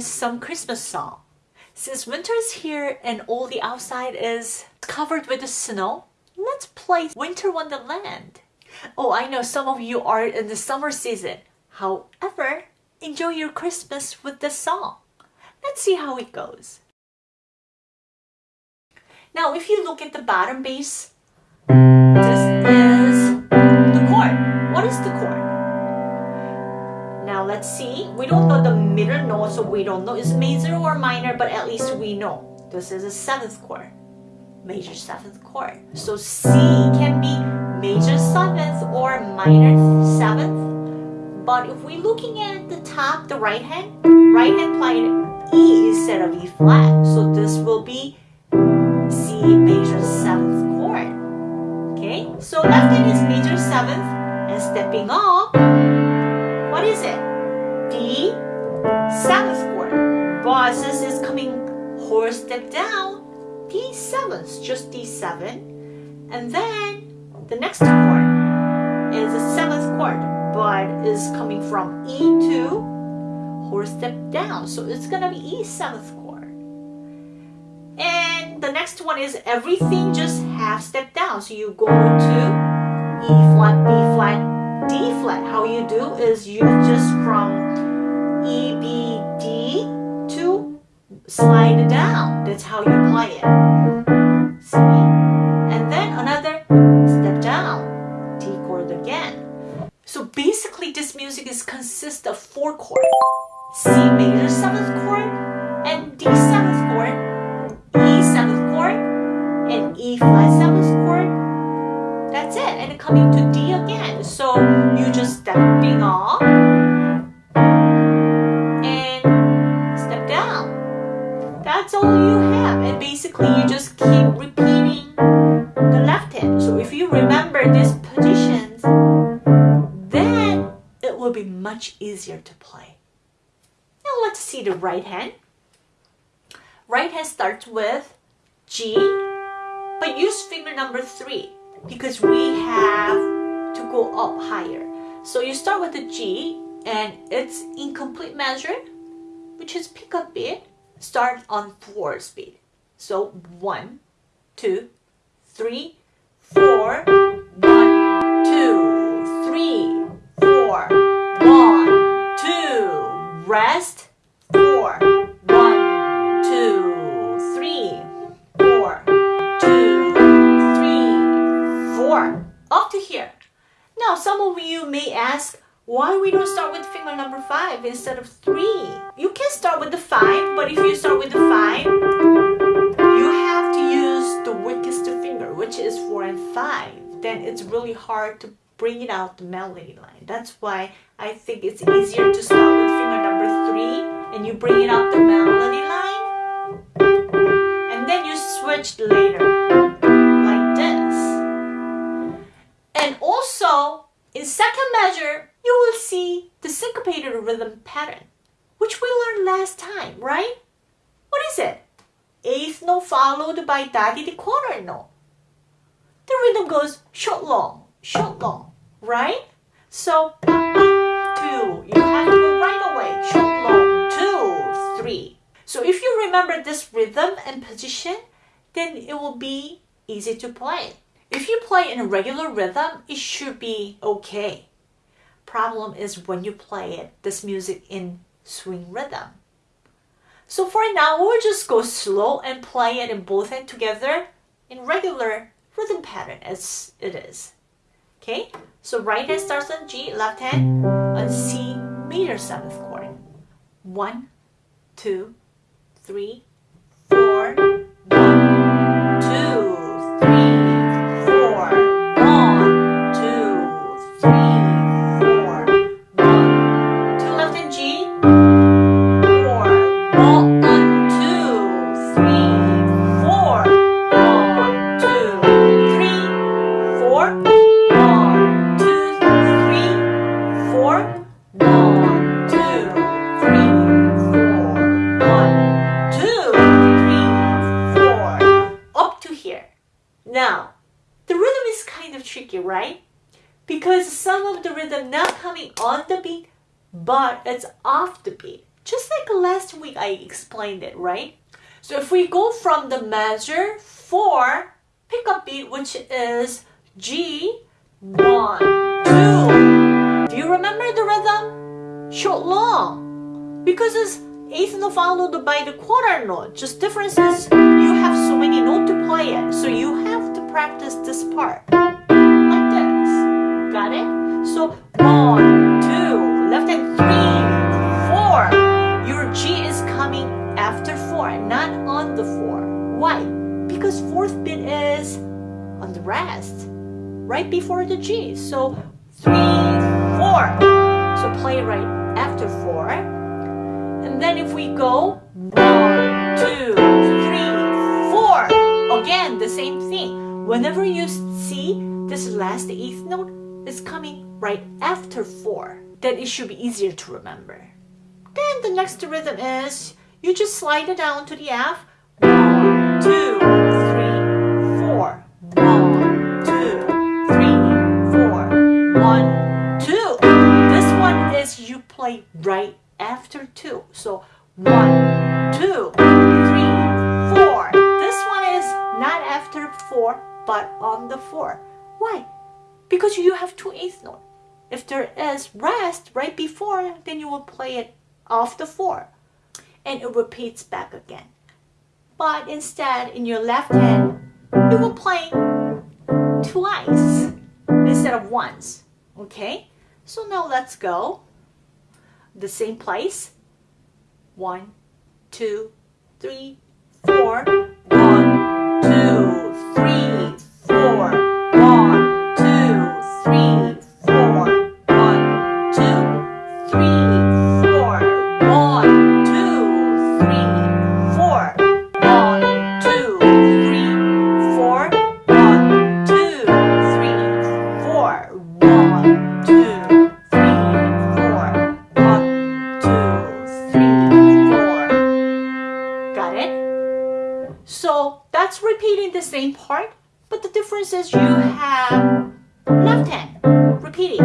some Christmas song. Since winter is here and all the outside is covered with the snow, let's play Winter Wonderland. Oh, I know some of you are in the summer season. However, enjoy your Christmas with this song. Let's see how it goes. Now, if you look at the bottom bass, this is the chord. What is the chord? Let's see. We don't know the middle note, so we don't know it's major or minor, but at least we know this is a seventh chord, major seventh chord. So C can be major seventh or minor seventh. But if we're looking at the top, the right hand, right hand playing E instead of E flat. So this will be C major seventh chord. Okay, so left hand is major seventh and stepping up. What is it? D seventh chord. Since it's coming whole step down, D seventh, just D seven. And then the next chord is a seventh chord, but is coming from E to whole step down. So it's gonna be E seventh chord. And the next one is everything just half step down. So you go to E flat, B flat, D flat. How you do is you just from slide down. That's how you play it. See? And then another step down, D chord again. So basically this music is consists of four chords. C major seventh much easier to play. Now let's see the right hand. Right hand starts with G, but use finger number three because we have to go up higher. So you start with the G and it's incomplete measure, which is pick up beat, start on four speed. So one, two, three, four, one, two, rest, four, one, two, three, four, two, three, four. Up to here. Now, some of you may ask, why we don't start with finger number five instead of three? You can start with the five, but if you start with the five, you have to use the weakest finger, which is four and five. Then it's really hard to bring it out the melody line. That's why I think it's easier to start with three and you bring it up the melody line. And then you switch later, like this. And also, in second measure, you will see the syncopated rhythm pattern, which we learned last time, right? What is it? Eighth note followed by daddy the quarter note. The rhythm goes short long, short long, right? So two, you have So if you remember this rhythm and position, then it will be easy to play. If you play in a regular rhythm, it should be okay. Problem is when you play it, this music in swing rhythm. So for now, we'll just go slow and play it in both hands together in regular rhythm pattern as it is. Okay, so right hand starts on G, left hand on C major seventh chord. One, two, three, Now, the rhythm is kind of tricky, right? Because some of the rhythm not coming on the beat, but it's off the beat. Just like last week I explained it, right? So if we go from the measure 4 pickup beat, which is G, 1, 2. Do you remember the rhythm? Short, long. Because it's eighth note followed by the quarter note. Just difference is you have so many notes to play it. So you have to practice this part. Like this. Got it? So one, two, left hand three, four. Your G is coming after four, not on the four. Why? Because fourth beat is on the rest. Right before the G. So three, four. So play right after four and then if we go one, two, again the same thing. Whenever you see this last eighth note is coming right after four, then it should be easier to remember. Then the next rhythm is you just slide it down to the F. One, two, three, four. One, two, three, four. One, two. This one is you play right after two. So one, two, three, not after four, but on the four. Why? Because you have two eighth note. If there is rest right before, then you will play it off the four. And it repeats back again. But instead, in your left hand, you will play twice instead of once. Okay? So now let's go the same place. One, two, three, four. You have left hand repeating.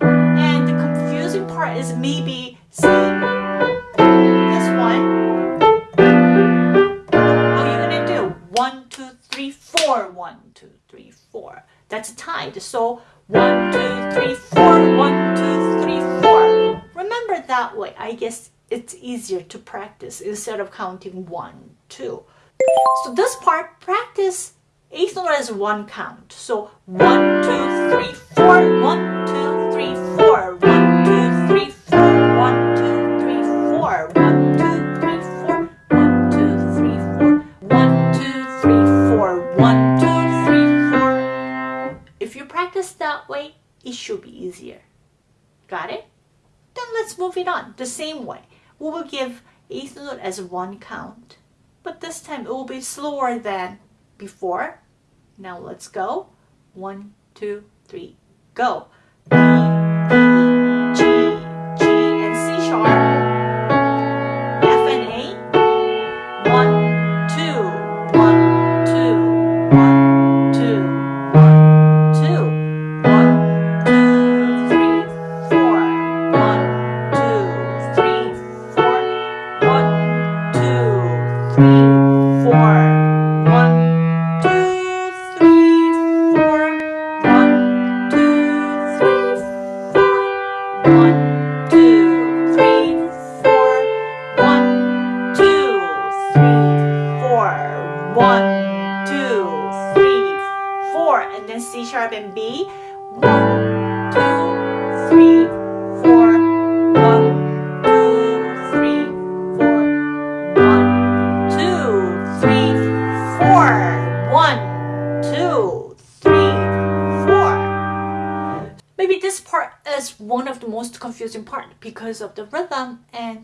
And the confusing part is maybe see this one. How are you gonna do? One, two, three, four. One, two, three, four. That's tied. So one, two, three, four. One, two, three, four. Remember that way. I guess it's easier to practice instead of counting one, two. So this part, practice eighth note as one count. So one, two, three, four. One, two, three, four. One, two, three, four. One, two, three, four. One, two, three, four. One, two, three, four. One, two, three, four. One, two, three, four. If you practice that way, it should be easier. Got it? Then let's move it on the same way. We will give eighth note as one count, but this time it will be slower than before. Now let's go. One, two, three, go.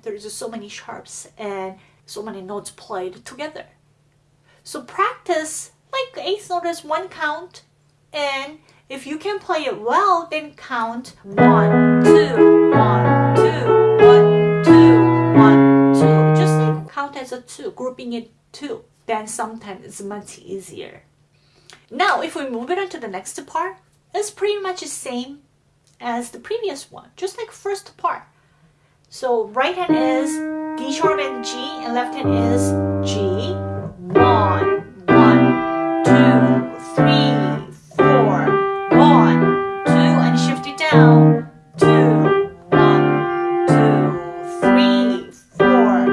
There's so many sharps and so many notes played together. So practice like eighth note is one count and if you can play it well then count one, two, one, two, one, two, one, two. Just count as a two, grouping it two. Then sometimes it's much easier. Now if we move it on to the next part, it's pretty much the same as the previous one, just like first part. So right hand is D sharp and G, and left hand is G. One, one, two, three, four, one, two, and shift it down. Two, one, two, three, four,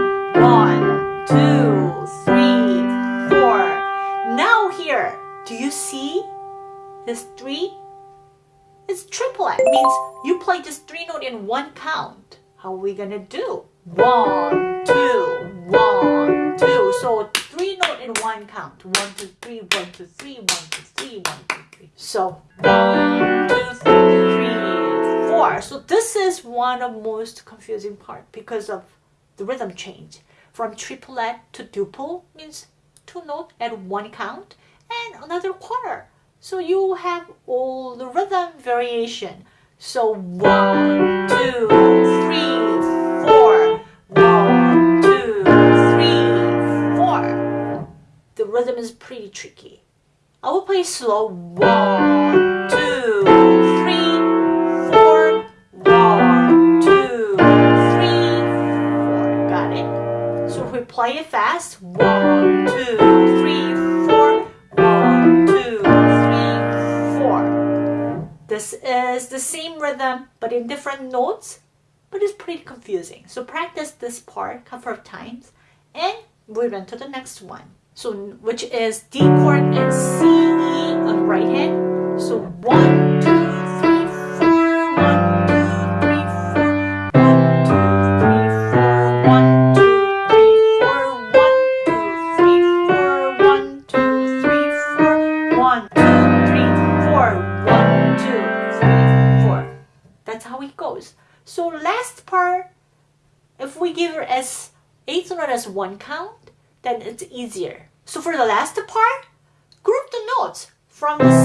one, two, three, four. Now here, do you see this three? It's triplet. Means you play this three note in one count. Are we gonna do? One, two, one, two. So three note in one count. One, two, three, one, two, three, one, two, three, one, two, three. So one, two, three, four. So this is one of most confusing part because of the rhythm change. From triplet to duple means two note at one count and another quarter. So you have all the rhythm variation. So one, two, three, four. One, two, three, four. The rhythm is pretty tricky. I will play slow. One, two, three, four. One, two, three, four. Got it? So if we play it fast, one, This is the same rhythm, but in different notes, but it's pretty confusing. So practice this part a couple of times, and we run to the next one. So which is D chord and C E on right hand. So one, easier. So for the last part, group the notes from the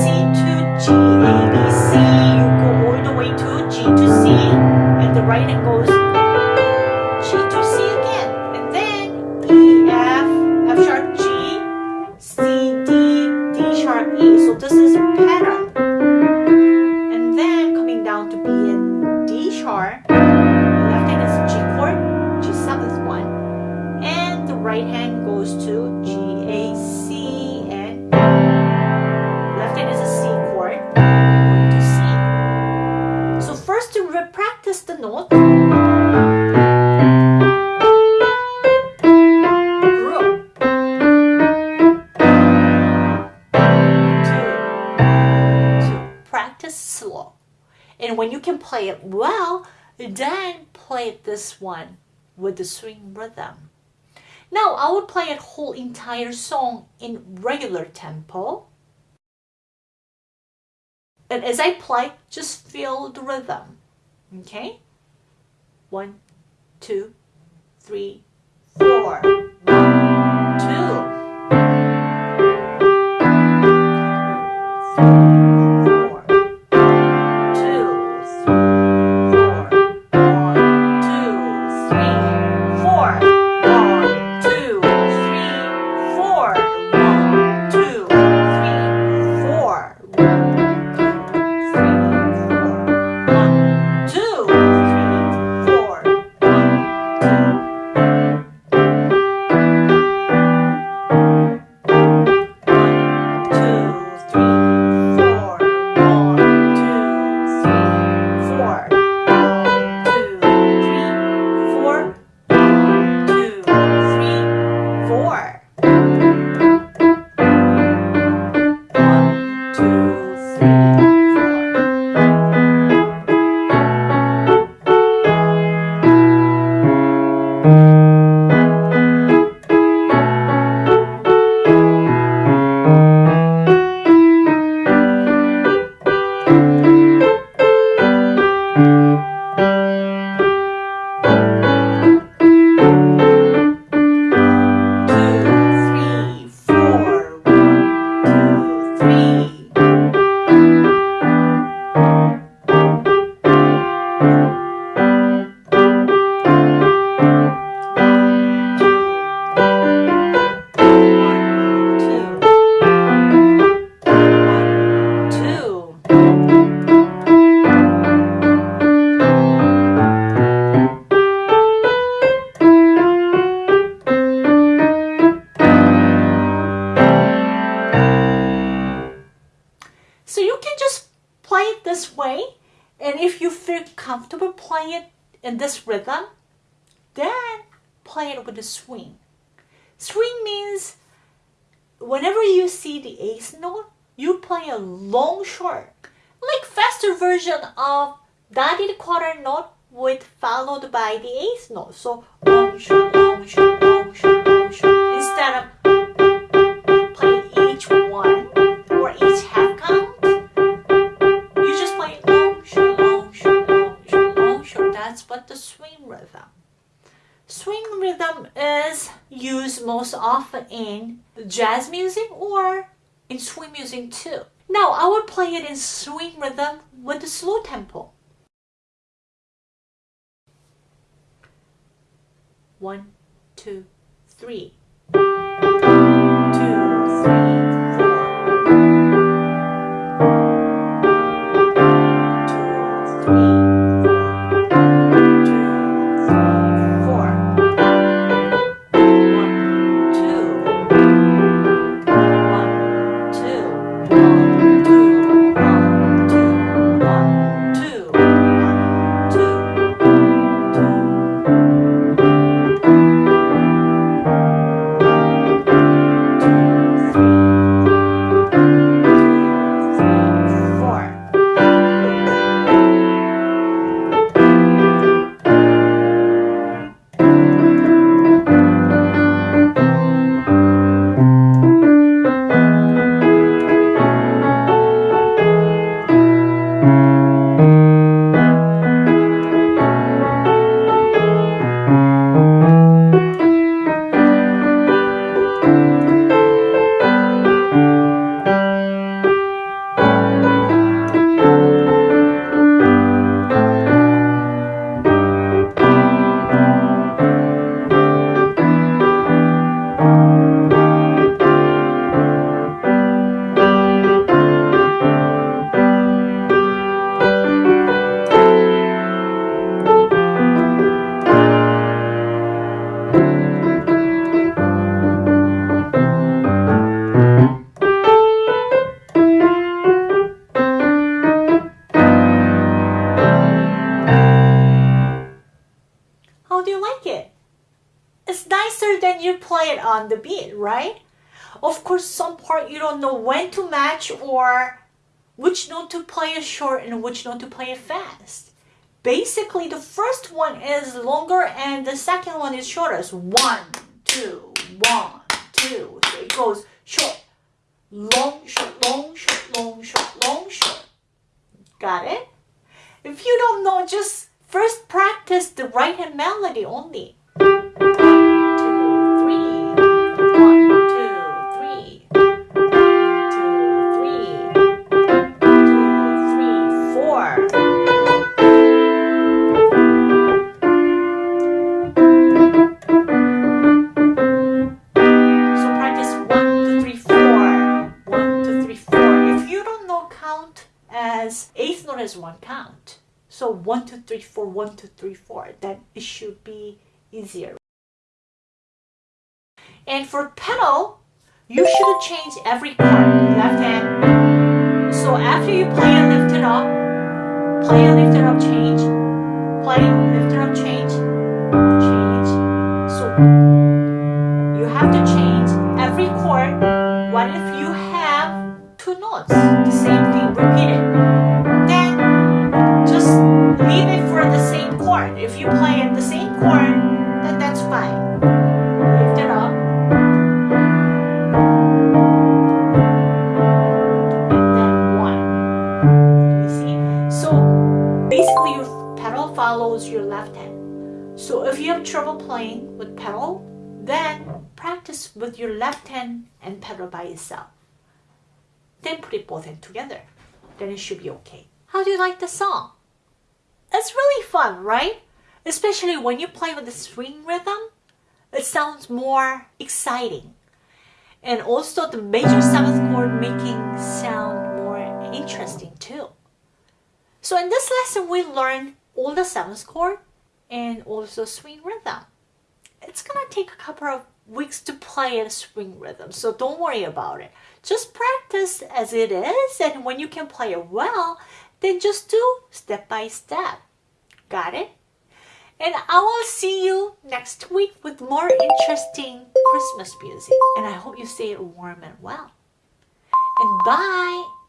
one with the swing rhythm. Now I will play a whole entire song in regular tempo. And as I play, just feel the rhythm. Okay? One, two, three, four. Two, So you can just play it this way. And if you feel comfortable playing it in this rhythm, then play it with a swing. Swing means whenever you see the eighth note, you play a long short, like faster version of dotted quarter note with followed by the eighth note. So long short, long short, long short, long short, instead of Swing rhythm is used most often in jazz music or in swing music too. Now I will play it in swing rhythm with the slow tempo. One, two, three. Know when to match or which note to play it short and which note to play it fast. Basically, the first one is longer and the second one is shorter. So one, two, one, two. So it goes short, long, short, long, short, long, short, long, short. Got it? If you don't know, just first practice the right hand melody only. One count. So one, two, three, four, one, two, three, four. Then it should be easier. And for pedal, you should change every chord. Left hand. So after you play and lift it up, play and lift it up, change. Play, lift it up, change. Change. So you have to change every chord. What if you have two notes? The same thing, repeat it. You play in the same chord, then that's fine. Lift it up. And then one. You see? So basically your pedal follows your left hand. So if you have trouble playing with pedal, then practice with your left hand and pedal by itself. Then put it both hands together. Then it should be okay. How do you like the song? It's really fun, right? Especially when you play with the swing rhythm, it sounds more exciting. And also the major seventh chord making sound more interesting too. So in this lesson, we learned all the seventh chord and also swing rhythm. It's gonna take a couple of weeks to play a swing rhythm, so don't worry about it. Just practice as it is, and when you can play it well, then just do step by step. Got it? And I will see you next week with more interesting Christmas music. And I hope you stay warm and well. And bye.